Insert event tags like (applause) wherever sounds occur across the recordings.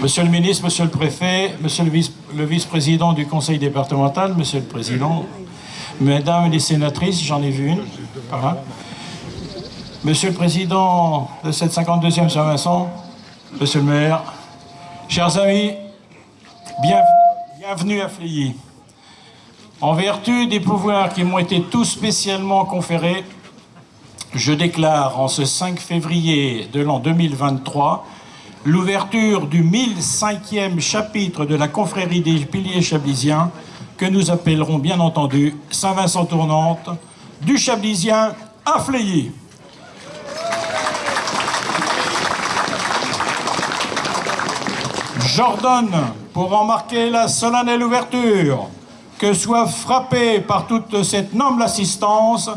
Monsieur le ministre, monsieur le préfet, monsieur le vice- le vice-président du conseil départemental, monsieur le président, mesdames les sénatrices, j'en ai vu une, par. Monsieur le président de cette 52e Saint-Vincent, monsieur le maire, chers amis, bien- bienvenue à Fléilly. En vertu des pouvoirs qui m'ont été tous spécialement conférés, je déclare en ce 5 février de l'an 2023 l'ouverture du 1005e chapitre de la confrérie des piliers chablisiens que nous appellerons bien entendu Saint-Vincent Tournante du Chablisien à Fléilly. J'ordonne, pour en marquer la solennelle ouverture, que soit frappé par toute cette noble assistance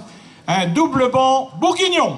un double banc bourguignon.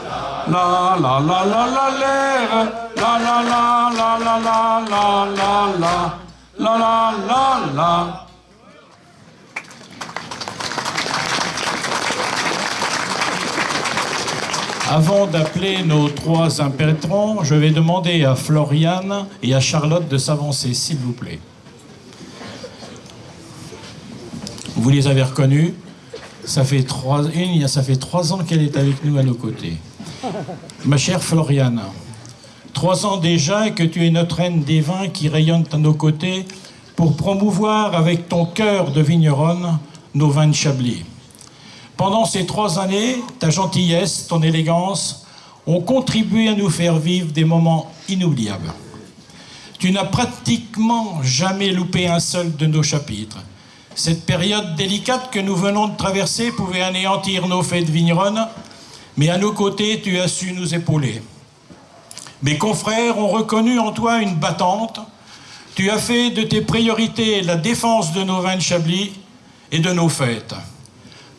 La la la la la La la la la la la la la la La la la la Avant d'appeler nos trois impétrants, je vais demander à Floriane et à Charlotte de s'avancer, s'il vous plaît. Vous les avez reconnus. Ça fait trois, une, ça fait trois ans qu'elle est avec nous à nos côtés. Ma chère Floriane, trois ans déjà que tu es notre reine des vins qui rayonne à nos côtés pour promouvoir avec ton cœur de vigneronne nos vins de Chablis. Pendant ces trois années, ta gentillesse, ton élégance ont contribué à nous faire vivre des moments inoubliables. Tu n'as pratiquement jamais loupé un seul de nos chapitres. Cette période délicate que nous venons de traverser pouvait anéantir nos fêtes vigneronnes, mais à nos côtés, tu as su nous épauler. Mes confrères ont reconnu en toi une battante. Tu as fait de tes priorités la défense de nos vins de Chablis et de nos fêtes.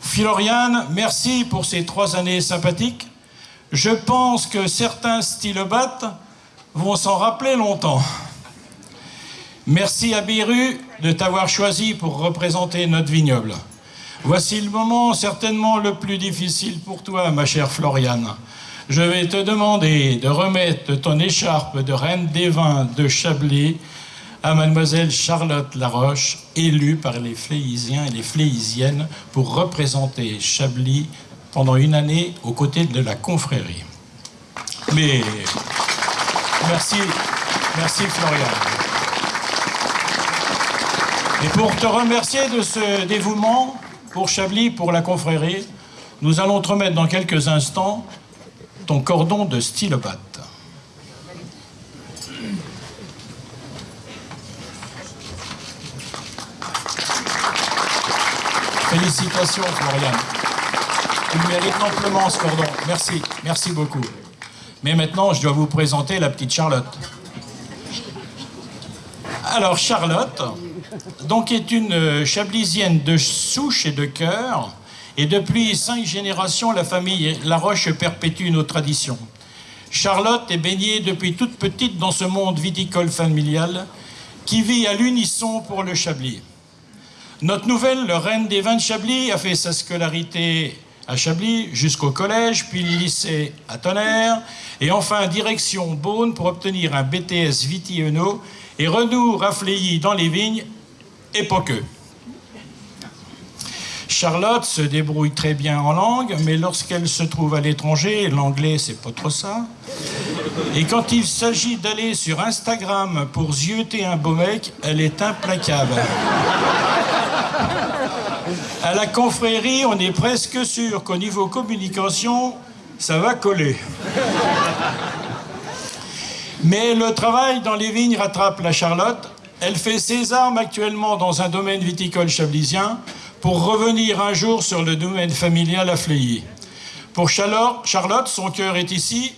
Floriane, merci pour ces trois années sympathiques. Je pense que certains stylobates vont s'en rappeler longtemps. Merci à Biru de t'avoir choisi pour représenter notre vignoble. Voici le moment certainement le plus difficile pour toi, ma chère Floriane. Je vais te demander de remettre ton écharpe de reine des vins de Chablis à mademoiselle Charlotte Laroche, élue par les Fléisiens et les Fléisiennes pour représenter Chablis pendant une année aux côtés de la confrérie. Mais merci, merci Florian. Et pour te remercier de ce dévouement pour Chablis, pour la confrérie, nous allons te remettre dans quelques instants ton cordon de stylobate. Félicitations, Florian. Tu mérites amplement ce cordon. Merci, merci beaucoup. Mais maintenant, je dois vous présenter la petite Charlotte. Alors, Charlotte, donc, est une euh, chablisienne de souche et de cœur. Et depuis cinq générations, la famille Laroche perpétue nos traditions. Charlotte est baignée depuis toute petite dans ce monde viticole familial qui vit à l'unisson pour le Chablis. Notre nouvelle reine des vins de Chablis a fait sa scolarité à Chablis jusqu'au collège, puis le lycée à Tonnerre, et enfin direction Beaune pour obtenir un BTS Viti-Eno et renour à Fléilly dans les vignes et pas que. Charlotte se débrouille très bien en langue, mais lorsqu'elle se trouve à l'étranger, l'anglais c'est pas trop ça. Et quand il s'agit d'aller sur Instagram pour zioter un beau mec, elle est implacable. À la confrérie, on est presque sûr qu'au niveau communication, ça va coller. Mais le travail dans les vignes rattrape la Charlotte. Elle fait ses armes actuellement dans un domaine viticole chablisien pour revenir un jour sur le domaine familial à Fléilly. Pour Charlotte, son cœur est ici.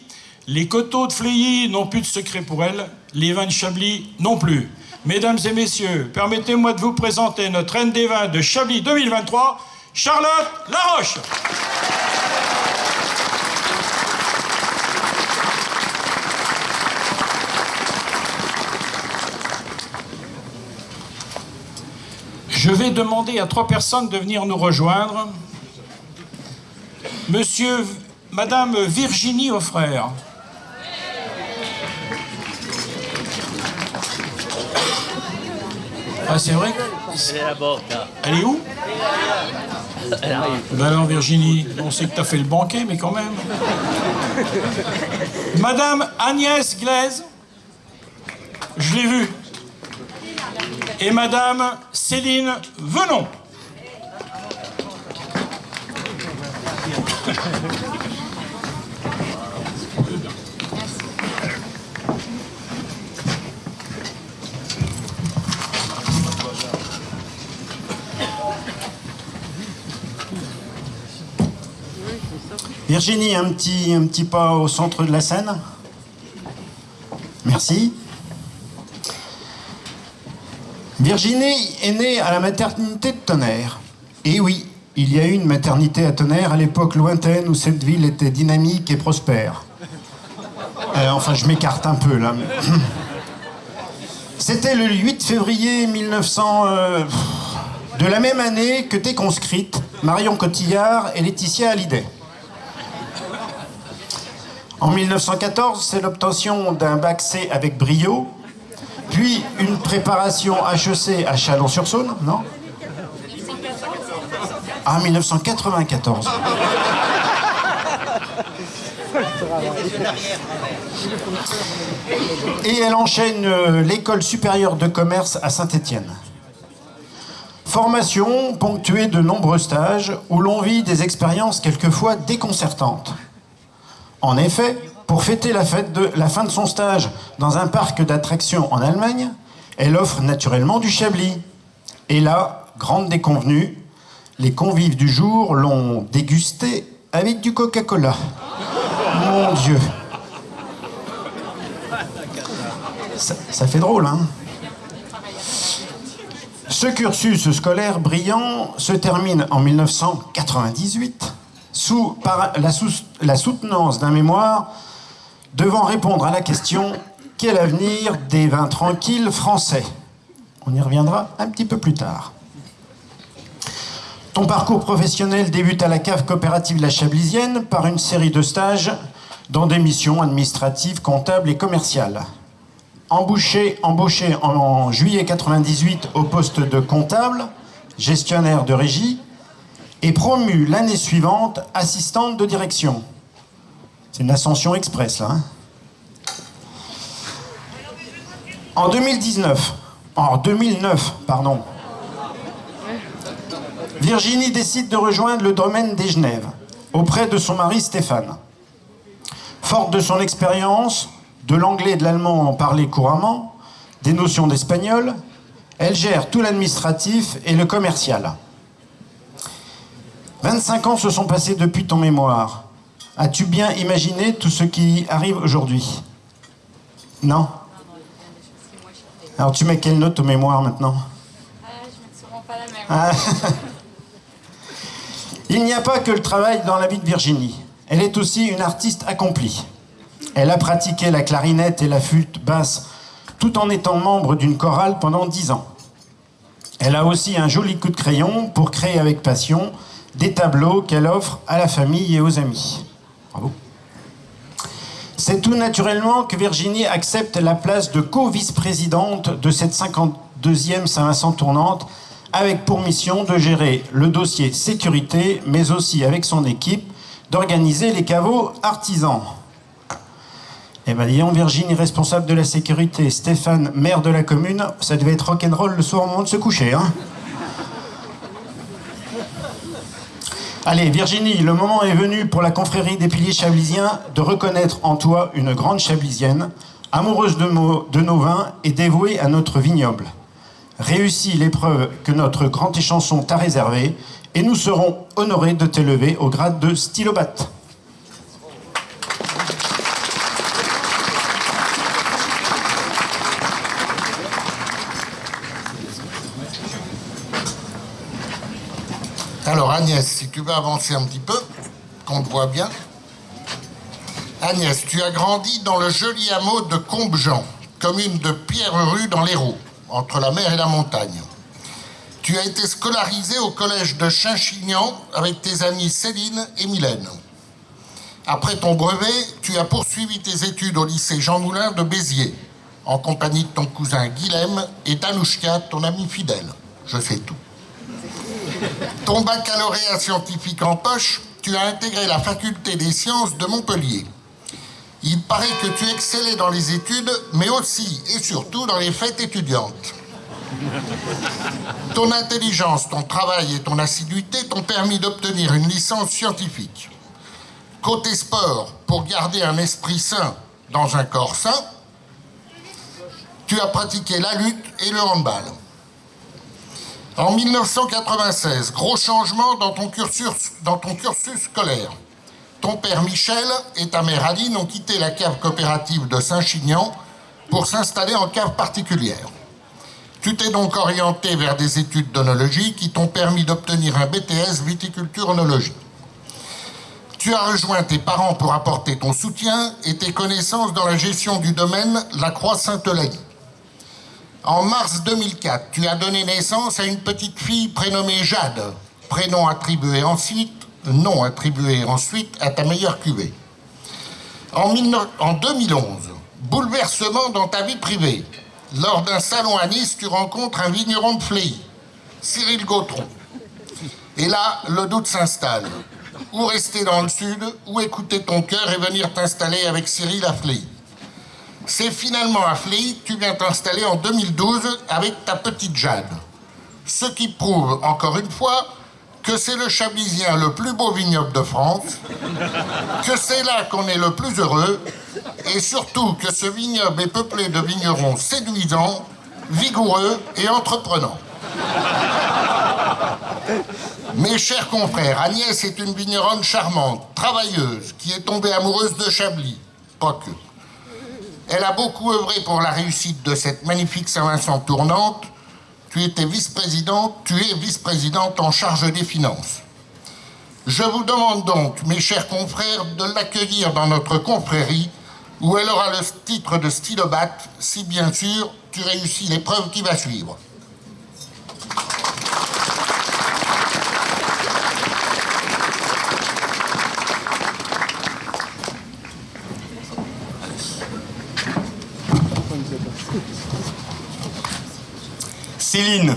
Les coteaux de Fléilly n'ont plus de secret pour elle. les vins de Chablis non plus. Mesdames et messieurs, permettez-moi de vous présenter notre reine des vins de Chablis 2023, Charlotte Laroche. Je vais demander à trois personnes de venir nous rejoindre. Monsieur, Madame Virginie Offrère. Ah, c'est vrai Elle est là-bas. Elle est où? Elle arrive. Ben alors Virginie, on sait que tu as fait le banquet, mais quand même. Madame Agnès Glaise, je l'ai vue. Et Madame Céline Venon. Virginie, un petit, un petit pas au centre de la scène. Merci. Virginie est née à la maternité de Tonnerre. Et oui, il y a eu une maternité à Tonnerre à l'époque lointaine où cette ville était dynamique et prospère. Euh, enfin, je m'écarte un peu là. (clears throat) C'était le 8 février 1900, euh, de la même année que t'es conscrite Marion Cotillard et Laetitia Hallyday. En 1914, c'est l'obtention d'un bac C avec brio, puis une préparation HEC à Chalon-sur-Saône, non Ah, 1994. Et elle enchaîne euh, l'école supérieure de commerce à Saint-Étienne. Formation ponctuée de nombreux stages où l'on vit des expériences quelquefois déconcertantes. En effet, pour fêter la, fin de son stage dans un parc d'attractions en Allemagne, elle offre naturellement du Chablis. Et là, grande déconvenue, les convives du jour l'ont dégusté avec du Coca-Cola. Mon Dieu. Ça, fait drôle, hein Ce cursus scolaire brillant se termine en 1998 sous, par sous- la soutenance d'un mémoire devant répondre à la question quel avenir des vins tranquilles français? On y reviendra un petit peu plus tard. Ton parcours professionnel débute à la cave coopérative La Chablisienne par une série de stages dans des missions administratives, comptables et commerciales. Embauché, embauché en, juillet 98 au poste de comptable, gestionnaire de régie, et promu l'année suivante assistante de direction. C'est une ascension express là. hein. En 2019, en 2009, pardon, Virginie décide de rejoindre le domaine des Genèves auprès de son mari Stéphane. Forte de son expérience, de l'anglais et de l'allemand parlé couramment, des notions d'espagnol, elle gère tout l'administratif et le commercial. 25 ans se sont passés depuis ton mémoire. As-tu bien imaginé tout ce qui arrive aujourd'hui? Non? Alors tu mets quelle note au mémoire maintenant? Ah, je mets souvent pas la même. Ah. Il n'y a pas que le travail dans la vie de Virginie. Elle est aussi une artiste accomplie. Elle a pratiqué la clarinette et la flûte basse tout en étant membre d'une chorale pendant dix ans. Elle a aussi un joli coup de crayon pour créer avec passion des tableaux qu'elle offre à la famille et aux amis. Bravo. C'est tout naturellement que Virginie accepte la place de co-vice-présidente de cette 52e Saint-Vincent tournante avec pour mission de gérer le dossier sécurité, mais aussi avec son équipe d'organiser les caveaux artisans. Eh ben, disons, Virginie, responsable de la sécurité, Stéphane, maire de la commune, ça devait être rock'n'roll le soir au moment de se coucher, hein Allez, Virginie, le moment est venu pour la confrérie des piliers chablisiens de reconnaître en toi une grande chablisienne, amoureuse de, nos vins et dévouée à notre vignoble. Réussis l'épreuve que notre grand échanson t'a réservée et nous serons honorés de t'élever au grade de stylobate. Alors Agnès, si tu veux avancer un petit peu, qu'on te voit bien. Agnès, tu as grandi dans le joli hameau de Combjean, commune de Pierre-Rue dans l'Hérault, entre la mer et la montagne. Tu as été scolarisé au collège de Chinchignan avec tes amies Céline et Mylène. Après ton brevet, tu as poursuivi tes études au lycée Jean Moulin de Béziers, en compagnie de ton cousin Guilhem et d'Anouchka, ton ami fidèle. Je sais tout. Ton baccalauréat scientifique en poche, tu as intégré la faculté des sciences de Montpellier. Il paraît que tu excellais dans les études, mais aussi et surtout dans les fêtes étudiantes. Ton intelligence, ton travail et ton assiduité t'ont permis d'obtenir une licence scientifique. Côté sport, pour garder un esprit sain dans un corps sain, tu as pratiqué la lutte et le handball. En 1996, gros changement dans ton cursus, scolaire. Ton père Michel et ta mère Aline ont quitté la cave coopérative de Saint-Chinian pour s'installer en cave particulière. Tu t'es donc orienté vers des études d'onologie qui t'ont permis d'obtenir un BTS viticulture-onologie. Tu as rejoint tes parents pour apporter ton soutien et tes connaissances dans la gestion du domaine La Croix-Sainte-Eulalie. En mars 2004, tu as donné naissance à une petite fille prénommée Jade, prénom attribué ensuite, nom attribué ensuite à ta meilleure cuvée. En, 2011, bouleversement dans ta vie privée. Lors d'un salon à Nice, tu rencontres un vigneron de Fléi, Cyril Gautron. Et là, le doute s'installe. Ou rester dans le sud, ou écouter ton cœur et venir t'installer avec Cyril à Fléi. C'est finalement à que tu viens t'installer en 2012 avec ta petite Jade. Ce qui prouve, encore une fois, que c'est le Chablisien le plus beau vignoble de France, que c'est là qu'on est le plus heureux, et surtout que ce vignoble est peuplé de vignerons séduisants, vigoureux et entreprenants. Mes chers confrères, Agnès est une vigneronne charmante, travailleuse, qui est tombée amoureuse de Chablis. Pas. Elle a beaucoup œuvré pour la réussite de cette magnifique Saint-Vincent tournante, tu étais vice-présidente, tu es vice-présidente en charge des finances. Je vous demande donc, mes chers confrères, de l'accueillir dans notre confrérie, où elle aura le titre de stylobate, si bien sûr tu réussis l'épreuve qui va suivre. Céline.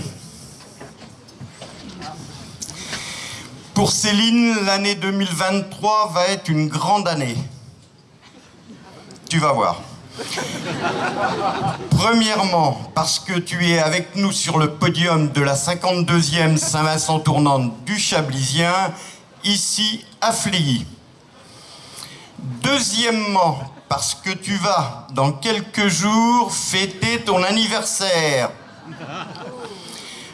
Pour Céline, l'année 2023 va être une grande année. Tu vas voir. Premièrement, parce que tu es avec nous sur le podium de la 52e Saint-Vincent tournante du Chablisien, ici à Flégy. Deuxièmement, parce que tu vas, dans quelques jours, fêter ton anniversaire.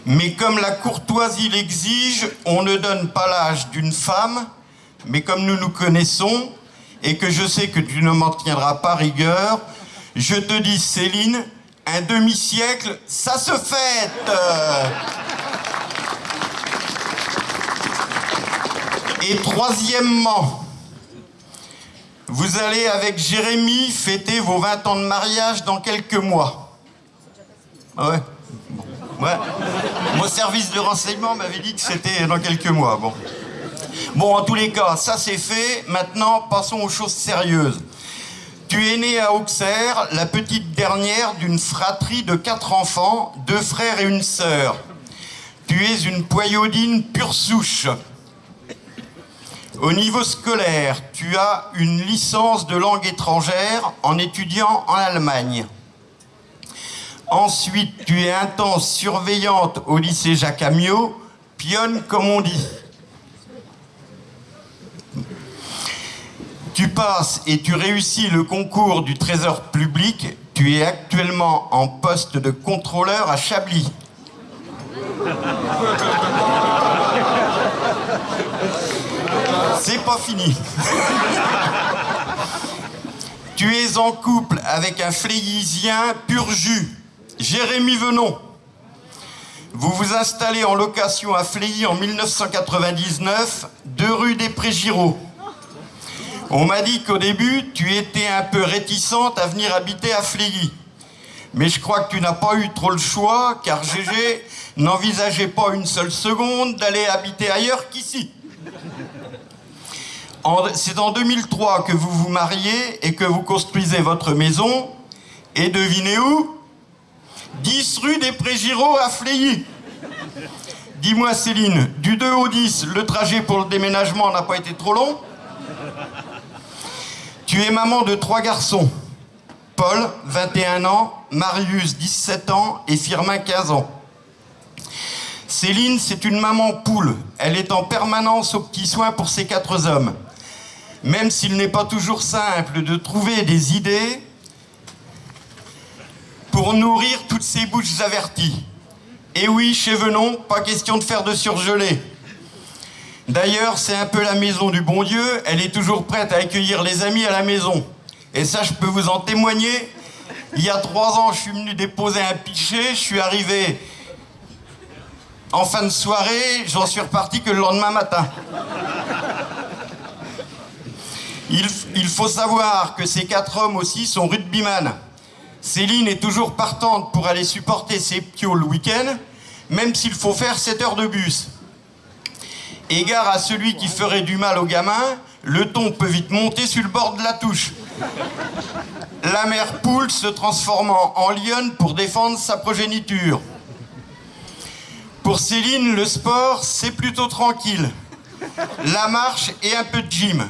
Mais comme la courtoisie l'exige, on ne donne pas l'âge d'une femme, mais comme nous nous connaissons, et que je sais que tu ne m'en tiendras pas rigueur, je te dis Céline, un demi-siècle, ça se fête Et troisièmement, vous allez avec Jérémy fêter vos 20 ans de mariage dans quelques mois. Ouais Mon service de renseignement m'avait dit que c'était dans quelques mois. Bon. Bon, en tous les cas, ça c'est fait. Maintenant, passons aux choses sérieuses. Tu es né à Auxerre, la petite dernière d'une fratrie de quatre enfants, deux frères et une sœur. Tu es une poyodine pure souche. Au niveau scolaire, tu as une licence de langue étrangère en étudiant en Allemagne. Ensuite, tu es intense surveillante au lycée Jacques Amiot, pionne comme on dit. Tu passes et tu réussis le concours du trésor public. Tu es actuellement en poste de contrôleur à Chablis. C'est pas fini. tu es en couple avec un fléisien pur jus. Jérémy Venon. Vous vous installez en location à Fléy en 1999, deux rue des Prégiraux. On m'a dit qu'au début, tu étais un peu réticente à venir habiter à Flégy. Mais je crois que tu n'as pas eu trop le choix, car Gégé (laughs) n'envisageait pas une seule seconde d'aller habiter ailleurs qu'ici. C'est en 2003 que vous vous mariez et que vous construisez votre maison. Et devinez où? 10 rue des Prégiraux à Fléilly. Dis-moi Céline, du 2 au 10, le trajet pour le déménagement n'a pas été trop long Tu es maman de trois garçons. Paul, 21 ans, Marius, 17 ans et Firmin, 15 ans. Céline, c'est une maman poule. Elle est en permanence aux petits soins pour ses quatre hommes. Même s'il n'est pas toujours simple de trouver des idées pour nourrir toutes ces bouches averties. Et oui, chez Venon, pas question de faire de surgelé. D'ailleurs, c'est un peu la maison du bon Dieu. Elle est toujours prête à accueillir les amis à la maison. Et ça, je peux vous en témoigner. Il y a trois ans, je suis venu déposer un pichet. Je suis arrivé en fin de soirée. J'en suis reparti que le lendemain matin. Il, il, faut savoir que ces quatre hommes aussi sont rugbyman. Céline est toujours partante pour aller supporter ses ptios le week-end, même s'il faut faire 7 heures de bus. Égard à celui qui ferait du mal aux gamins, le ton peut vite monter sur le bord de la touche. La mère poule se transformant en lionne pour défendre sa progéniture. Pour Céline, le sport, c'est plutôt tranquille. La marche et un peu de gym.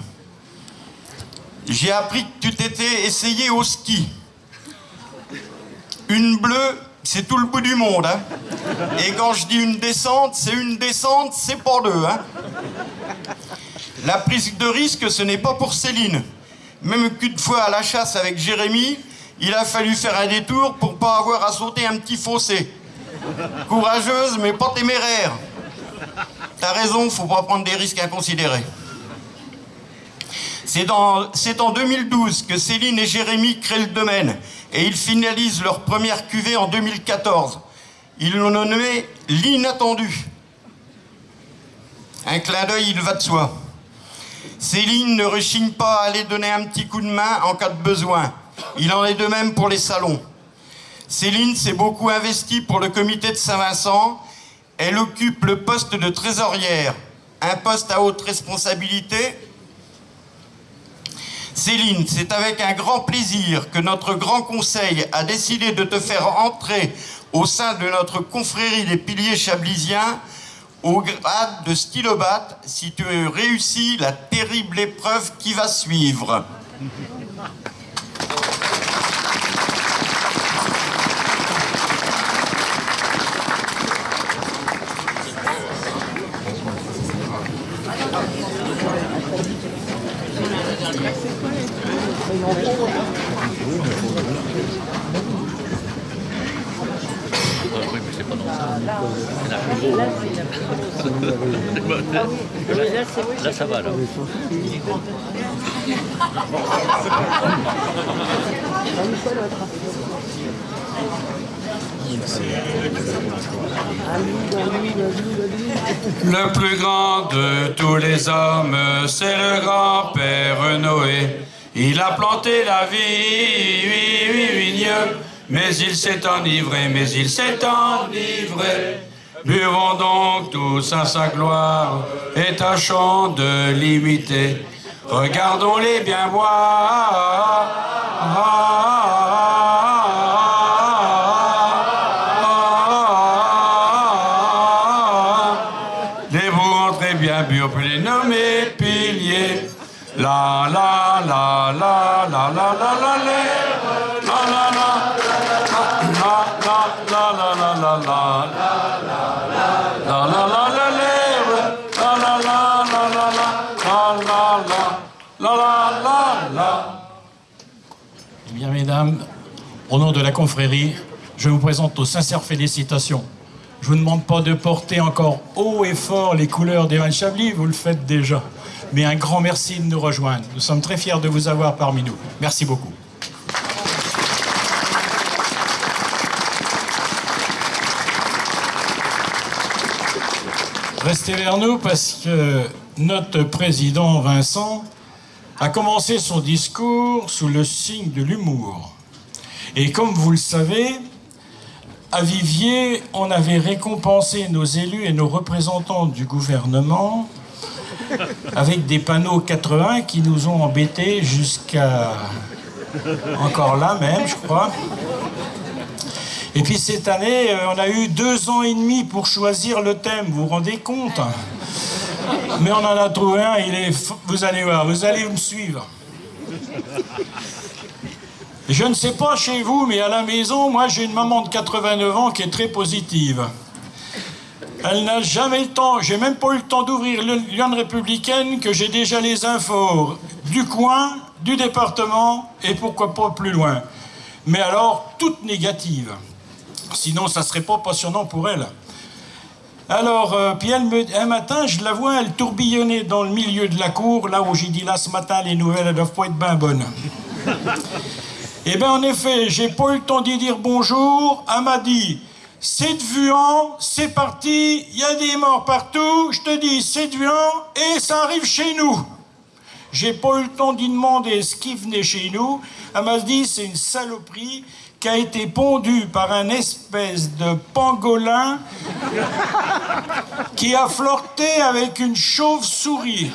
J'ai appris que tu t'étais essayé au ski. Une bleue, c'est tout le bout du monde. Hein. Et quand je dis une descente, c'est une descente, c'est pas deux. Hein. La prise de risque, ce n'est pas pour Céline. Même qu'une fois à la chasse avec Jérémy, il a fallu faire un détour pour pas avoir à sauter un petit fossé. Courageuse, mais pas téméraire. T'as raison, faut pas prendre des risques inconsidérés. C'est en 2012 que Céline et Jérémy créent le domaine et ils finalisent leur première cuvée en 2014. Ils l'ont nommé l'inattendu. Un clin d'œil, il va de soi. Céline ne rechigne pas à aller donner un petit coup de main en cas de besoin. Il en est de même pour les salons. Céline s'est beaucoup investie pour le comité de Saint-Vincent. Elle occupe le poste de trésorière, un poste à haute responsabilité Céline, c'est avec un grand plaisir que notre grand conseil a décidé de te faire entrer au sein de notre confrérie des piliers chablisiens au grade de stylobate si tu réussis la terrible épreuve qui va suivre. Là, ça va. Le plus grand de tous les hommes, c'est le grand-père Noé. Il a planté la vie, oui, oui, oui, mais il s'est enivré, mais il s'est enivré. Buvons donc tous à sa gloire et tâchons de l'imiter. Regardons-les bien voir. Eh bien, mesdames, au nom de la confrérie, je vous présente nos sincères félicitations. Je vous demande pas de porter encore haut et fort les couleurs d'Evan Chablis, vous le faites déjà. Mais un grand merci de nous rejoindre. Nous sommes très fiers de vous avoir parmi nous. Merci beaucoup. Restez vers nous parce que notre président Vincent a commencé son discours sous le signe de l'humour. Et comme vous le savez, à Vivier, on avait récompensé nos élus et nos représentants du gouvernement avec des panneaux 80 qui nous ont embêtés jusqu'à encore là même, je crois. Et puis cette année, euh, on a eu deux ans et demi pour choisir le thème, vous vous rendez compte? Mais on en a trouvé un, il est... Vous allez voir, vous allez me suivre. Je ne sais pas chez vous, mais à la maison, moi j'ai une maman de 89 ans qui est très positive. Elle n'a jamais le temps, j'ai même pas eu le temps d'ouvrir l'Union républicaine que j'ai déjà les infos du coin, du département et pourquoi pas plus loin. Mais alors, toutes négatives. Sinon, ça serait pas passionnant pour elle. Alors, euh, puis elle me, un matin, je la vois, elle tourbillonnait dans le milieu de la cour, là où j'ai dit là ce matin, les nouvelles, elles doivent pas être bien bonnes. (laughs) Eh bien, en effet, j'ai pas eu le temps d'y dire bonjour. Elle m'a dit, c'est de Vuan, c'est parti, il y a des morts partout. Je te dis, c'est de Vuan et ça arrive chez nous. J'ai pas eu le temps d'y demander ce qui venait chez nous. Elle m'a dit, c'est une saloperie qui a été pondu par un espèce de pangolin qui a flirté avec une chauve-souris.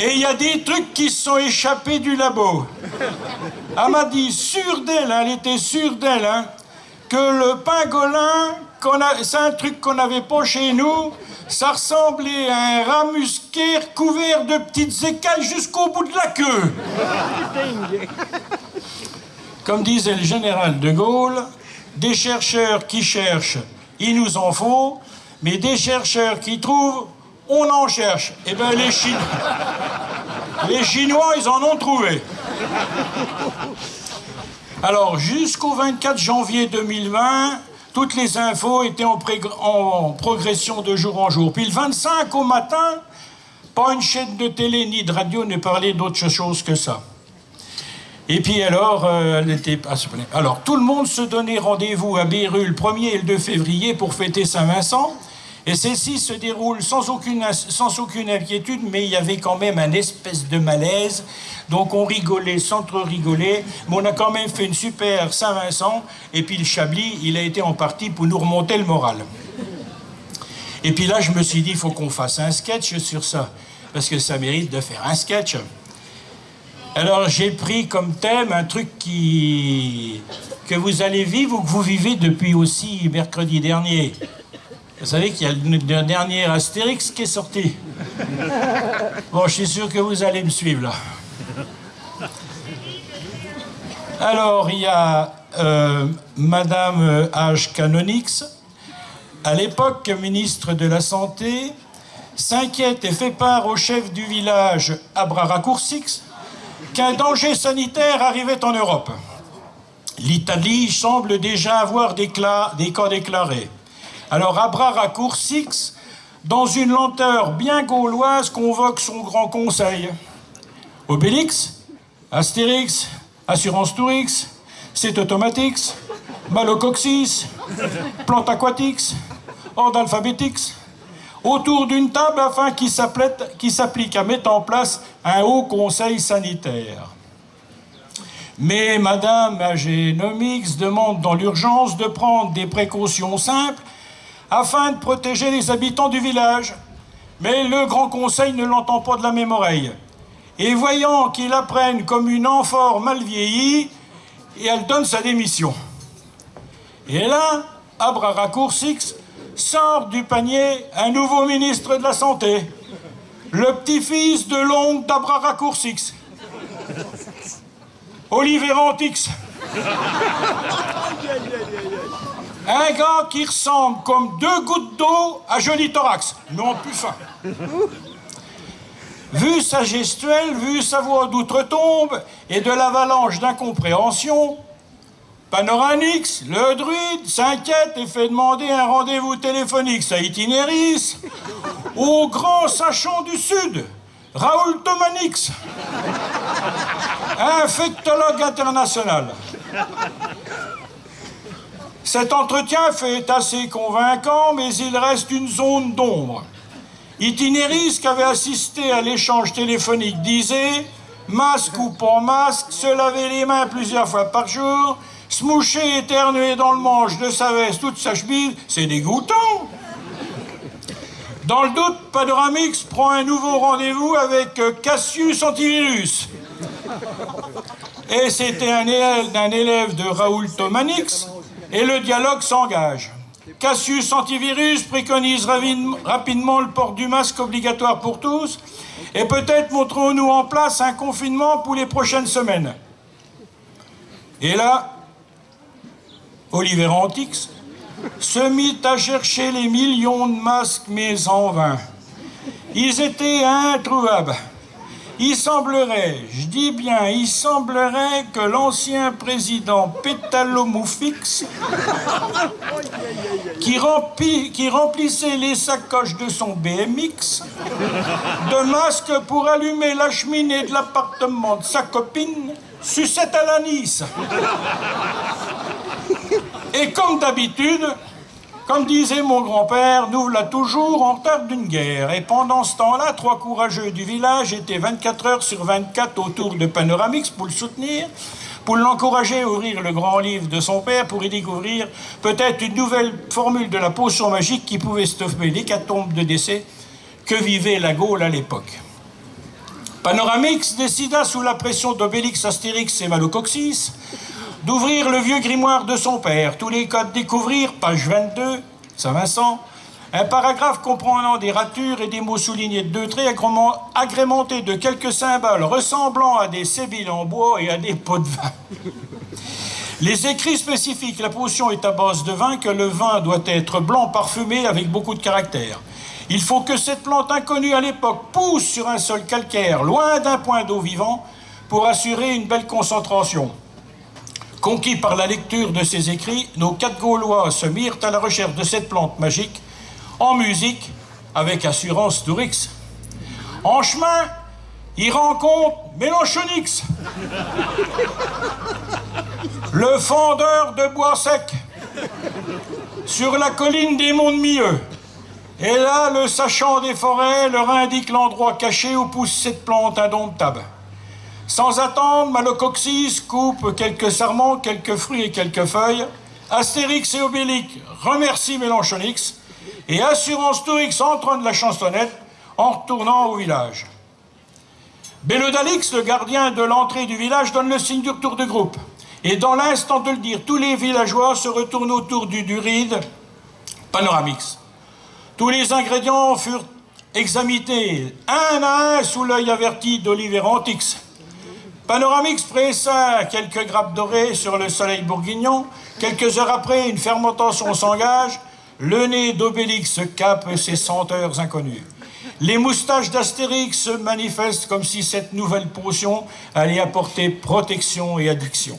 Et il y a des trucs qui se sont échappés du labo. Elle m'a dit, sûre d'elle, elle était sûre d'elle, hein, que le pangolin, c'est un truc qu'on n'avait pas chez nous, ça ressemblait à un rat musqué couvert de petites écailles jusqu'au bout de la queue. Comme disait le général de Gaulle, des chercheurs qui cherchent, il nous en faut, mais des chercheurs qui trouvent, on en cherche. Eh bien, les, Chinois, les Chinois, ils en ont trouvé. Alors, jusqu'au 24 janvier 2020, toutes les infos étaient en, en, progression de jour en jour. Puis le 25 au matin, pas une chaîne de télé ni de radio ne parlait d'autre chose que ça. Et puis alors, euh, elle était... alors, tout le monde se donnait rendez-vous à Béru le 1er et le 2 février pour fêter Saint-Vincent. Et celle-ci se déroule sans aucune, sans aucune inquiétude, mais il y avait quand même un espèce de malaise. Donc on rigolait sans trop rigoler, mais on a quand même fait une super Saint-Vincent. Et puis le Chablis, il a été en partie pour nous remonter le moral. Et puis là, je me suis dit, il faut qu'on fasse un sketch sur ça, parce que ça mérite de faire un sketch. Alors j'ai pris comme thème un truc qui que vous allez vivre ou que vous vivez depuis aussi mercredi dernier. Vous savez qu'il y a le dernier Astérix qui est sorti. Bon, je suis sûr que vous allez me suivre là. Alors, il y a euh, Madame H. Canonix, à l'époque ministre de la Santé, s'inquiète et fait part au chef du village Abraracoursix qu'un danger sanitaire arrivait en Europe. L'Italie semble déjà avoir des, cas déclarés. Alors Abra Raccourcix, dans une lenteur bien gauloise, convoque son grand conseil. Obélix, Astérix, Assurance Tourix, C'est Automatix, Malocoxis, Plante Aquatix, Ordre Alphabetix, autour d'une table afin qu'il s'applique à mettre en place un haut conseil sanitaire. Mais Madame Agénomix demande dans l'urgence de prendre des précautions simples afin de protéger les habitants du village. Mais le Grand Conseil ne l'entend pas de la même oreille. Et voyant qu'il apprenne comme une amphore mal vieillie, elle donne sa démission. Et là, Abraracoursix sort du panier un nouveau ministre de la Santé, le petit-fils de l'oncle d'Abraracoursix, Olivier Antix. Un gars qui ressemble comme deux gouttes d'eau à Joli Thorax, en plus fin. Vu sa gestuelle, vu sa voix d'outre-tombe et de l'avalanche d'incompréhension, Panoramix, le druide, s'inquiète et fait demander un rendez-vous téléphonique à Itinéris au grand sachant du Sud, Raoul Thomanix, infectologue international. Cet entretien fait assez convaincant, mais il reste une zone d'ombre. Itinéris, qui avait assisté à l'échange téléphonique, disait masque ou pas masque, se laver les mains plusieurs fois par jour, se moucher, éternuer dans le manche de sa veste toute sa chemise, c'est dégoûtant. Dans le doute, Panoramix prend un nouveau rendez-vous avec euh, Cassius Antivirus. Et c'était un élève élève de Raoul Thomanix, et le dialogue s'engage. Cassius Antivirus préconise rapidement le port du masque obligatoire pour tous, et peut-être montrons-nous en place un confinement pour les prochaines semaines. Et là, Oliver Antix se mit à chercher les millions de masques, mais en vain. Ils étaient introuvables. Il semblerait, je dis bien, il semblerait que l'ancien président Pétalomoufix, qui, remplissait les sacoches de son BMX, de masques pour allumer la cheminée de l'appartement de sa copine, sucette à la Nice. Et comme d'habitude, comme disait mon grand-père, nous voilà toujours en retard d'une guerre. Et pendant ce temps-là, trois courageux du village étaient 24 heures sur 24 autour de Panoramix pour le soutenir, pour l'encourager à ouvrir le grand livre de son père, pour y découvrir peut-être une nouvelle formule de la potion magique qui pouvait stopper l'hécatombe de décès que vivait la Gaule à l'époque. Panoramix décida, sous la pression d'Obélix, Astérix et Malocoxis, d'ouvrir le vieux grimoire de son père. Tous les codes découvrir, page 22, Saint-Vincent. Un paragraphe comprenant des ratures et des mots soulignés de deux traits agrémentés de quelques symboles ressemblant à des sébiles en bois et à des pots de vin. Les écrits spécifiques, la potion est à base de vin, que le vin doit être blanc parfumé avec beaucoup de caractère. Il faut que cette plante inconnue à l'époque pousse sur un sol calcaire, loin d'un point d'eau vivant, pour assurer une belle concentration. Conquis par la lecture de ses écrits, nos quatre Gaulois se mirent à la recherche de cette plante magique, en musique, avec assurance Tourix. En chemin, ils rencontrent Mélenchonix, le fendeur de bois sec, sur la colline des Monts de Milieu. Et là, le sachant des forêts leur indique l'endroit caché où pousse cette plante indomptable. Sans attendre, Malocoxis coupe quelques sarments, quelques fruits et quelques feuilles. Astérix et Obélix remercient Mélenchonix et Assurance Tourix entronne la chansonnette en retournant au village. Bélodalix, le gardien de l'entrée du village, donne le signe du retour du groupe. Et dans l'instant de le dire, tous les villageois se retournent autour du duride panoramix. Tous les ingrédients furent examinés un à un sous l'œil averti d'Oliver Antix. Panoramix pressa quelques grappes dorées sur le soleil bourguignon. Quelques heures après, une fermentation s'engage. Le nez d'Obélix cape ses senteurs inconnues. Les moustaches d'Astérix se manifestent comme si cette nouvelle potion allait apporter protection et addiction.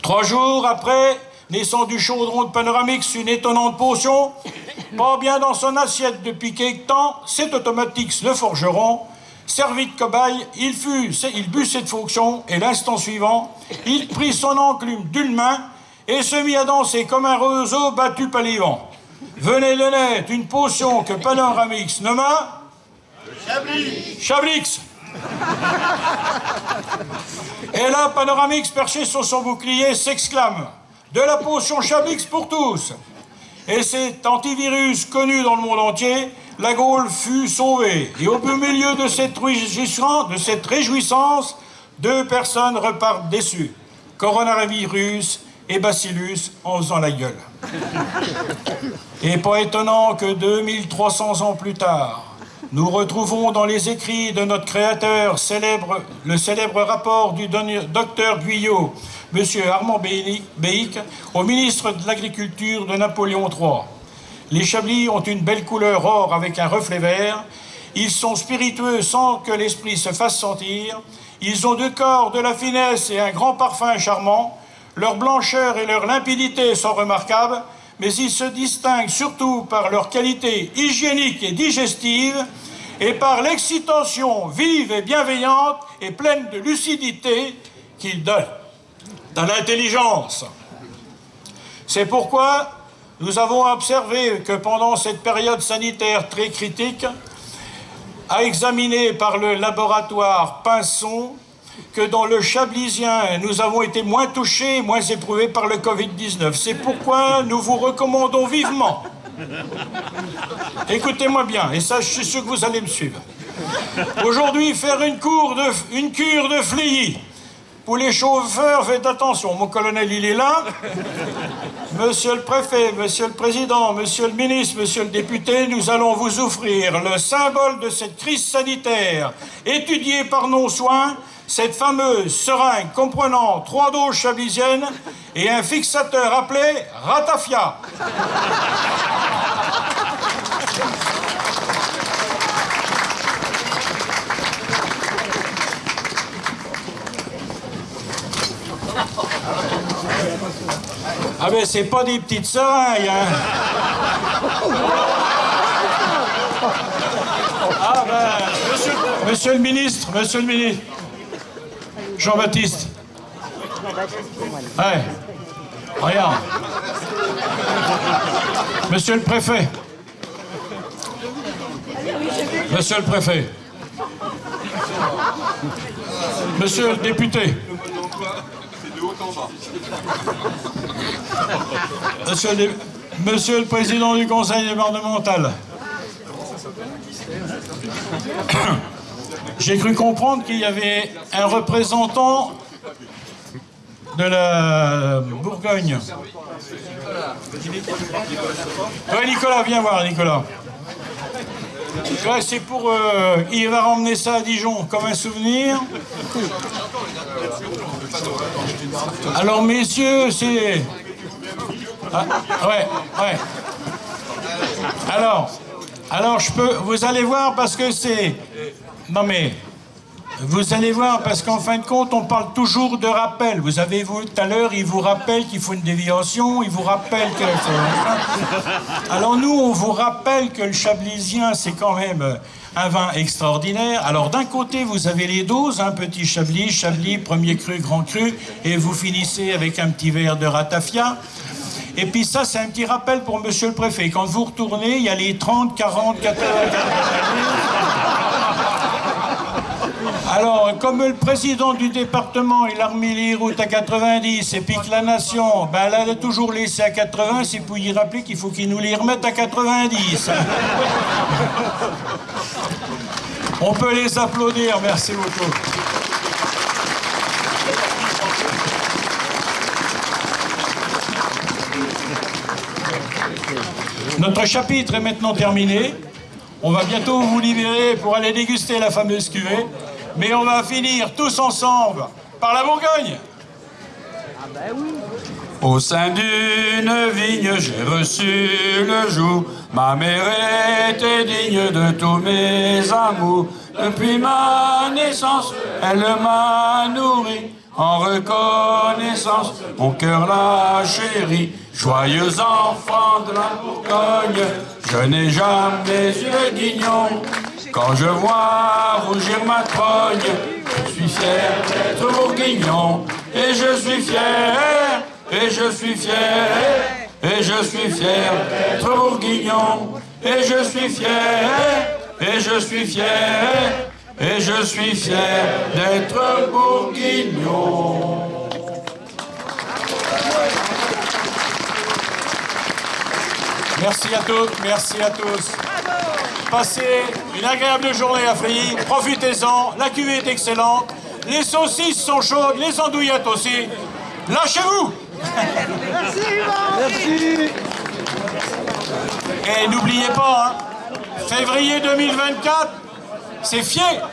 Trois jours après, naissant du chaudron de Panoramix une étonnante potion, pas bien dans son assiette depuis quelque temps, c'est Automatix le forgeron Servi de cobaye, il, fut, but cette fonction et l'instant suivant, il prit son enclume d'une main et se mit à danser comme un roseau battu par les vents. Venait de une potion que Panoramix nomma... Chablix Chablix Et là, Panoramix, perché sur son bouclier, s'exclame « De la potion Chablix pour tous !» Et cet antivirus connu dans le monde entier la Gaule fut sauvée. Et au milieu de cette, de cette réjouissance, deux personnes repartent déçues. Coronavirus et Bacillus en faisant la gueule. Et pas étonnant que 2300 ans plus tard, nous retrouvons dans les écrits de notre créateur célèbre, le célèbre rapport du docteur Guyot, M. Armand Béic, au ministre de l'Agriculture de Napoléon III. Les chablis ont une belle couleur or avec un reflet vert. Ils sont spiritueux sans que l'esprit se fasse sentir. Ils ont deux corps, de la finesse et un grand parfum charmant. Leur blancheur et leur limpidité sont remarquables, mais ils se distinguent surtout par leur qualité hygiénique et digestive et par l'excitation vive et bienveillante et pleine de lucidité qu'ils donnent. Dans l'intelligence. C'est pourquoi nous avons observé que pendant cette période sanitaire très critique, a examiné par le laboratoire Pinson que dans le Chablisien, nous avons été moins touchés, moins éprouvés par le Covid-19. C'est pourquoi nous vous recommandons vivement, écoutez-moi bien, et ça je suis sûr que vous allez me suivre, aujourd'hui faire une, cure de fléillis. Pour les chauffeurs, faites attention, mon colonel il est là. Monsieur le préfet, monsieur le président, monsieur le ministre, monsieur le député, nous allons vous offrir le symbole de cette crise sanitaire, étudié par nos soins, cette fameuse seringue comprenant trois doses chablisiennes et un fixateur appelé Ratafia. Ah ben c'est pas des petites seringues, hein. Ah ben, monsieur, monsieur le ministre, monsieur le ministre. Jean-Baptiste. Ouais. Regarde. Monsieur le préfet. Monsieur le préfet. Monsieur le député. Monsieur le, Monsieur le président du conseil départemental. J'ai cru comprendre qu'il y avait un représentant de la Bourgogne. Ouais, Nicolas, viens voir, Nicolas. C'est pour... Euh, il va ramener ça à Dijon comme un souvenir. Alors, messieurs, c'est... Ah, ouais, ouais. Alors, alors je peux... Vous allez voir parce que c'est... Non mais, vous allez voir, parce qu'en fin de compte, on parle toujours de rappel. Vous avez vu tout à l'heure, il vous rappelle qu'il faut une déviation, il vous rappelle que... (laughs) Alors nous, on vous rappelle que le chablisien, c'est quand même un vin extraordinaire. Alors d'un côté, vous avez les doses, un petit chablis, chablis, premier cru, grand cru, et vous finissez avec un petit verre de ratafia. Et puis ça, c'est un petit rappel pour monsieur le préfet. Quand vous retournez, il y a les 30, 40, 80, 90... Alors, comme le président du département, il a remis les routes à 90, et puis que la nation, ben, elle a toujours laissé à 80, c'est pour y rappeler qu'il faut qu'il nous les remette à 90. On peut les applaudir, merci beaucoup. Notre chapitre est maintenant terminé. On va bientôt vous libérer pour aller déguster la fameuse cuvée mais on va finir tous ensemble par la Bourgogne. Au sein d'une vigne, j'ai reçu le jour. Ma mère était digne de tous mes amours. Depuis ma naissance, elle m'a nourri. En reconnaissance, mon cœur l'a chéri. Joyeux enfant de la Bourgogne, je n'ai jamais eu guignon. Quand je vois rougir ma trogne, je suis fier d'être bourguignon. Et je suis fier, et je suis fier, et je suis fier d'être bourguignon. Et je suis fier, et je suis fier, et je suis fier d'être bourguignon. Merci à tous, merci à tous. Passez une agréable journée à Fréilly, profitez-en, la cuvée est excellente, les saucisses sont chaudes, les andouillettes aussi. Lâchez-vous. Merci Merci Et n'oubliez pas, hein, février 2024, c'est fier